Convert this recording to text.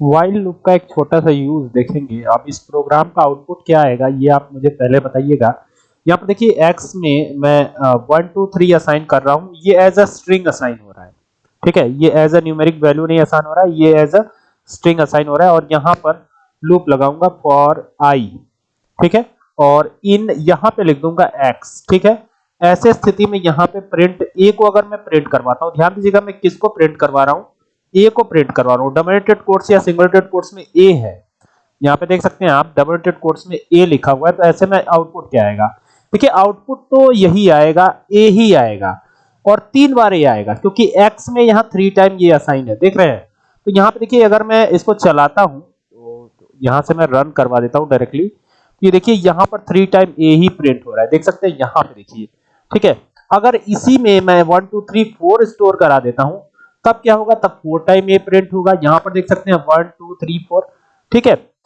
While loop का एक छोटा सा यूज़ देखेंगे। अब इस प्रोग्राम का आउटपुट क्या आएगा, ये आप मुझे पहले बताइएगा। यहाँ पर देखिए, x में मैं वन टू थ्री असाइन कर रहा हूँ। ये एज अ स्ट्रिंग असाइन हो रहा है। ठीक है? ये एज अ न्यूमेरिक वैल्यू नहीं असाइन हो रहा है, ये एज अ स्ट्रिंग असाइन हो रहा है और यहाँ पर लूप लगाऊँगा फॉर i ठीक है? और इन यहाँ पे लिख दूँगा x ठीक है? ऐसे स्थिति में यहाँ पे प्रिंट ए को अगर मैं प्रिंट करवाता हूँ, ध्यान दीजिएगा मैं किसको प्रिंट करवा रहा हूँ? ए को प्रिंट करवा रहा हूँ। डबल कोट्स या सिंगल कोट्स में ए है। यहाँ पे देख सकते हैं आप डबल कोट्स में ए लिखा हुआ है तो ऐसे में आउटपुट क्या आएगा? देखिए आउटपुट तो यही आएगा ए ही आएगा और तीन बार ये आएगा, क्योंकि एक्स में यहाँ थ्री टाइम ये असाइन है। देख रहे हैं? तो यहाँ पे देखिए, अगर मैं इसको चलाता हूँ तो यहाँ से मैं रन करवा देता हूँ डायरेक्टली तो ये देखिए, यहाँ पर थ्री टाइम ए ही प्रिंट हो रहा है। देख सकते हैं, यहाँ पे देखिए। ठीक है? अगर इसी में मैं one two three four store करा देता हूँ तब क्या होगा? तब फोर टाइम ए प्रिंट होगा। यहाँ पर देख सकते हैं वन टू थ्री फोर ठीक है?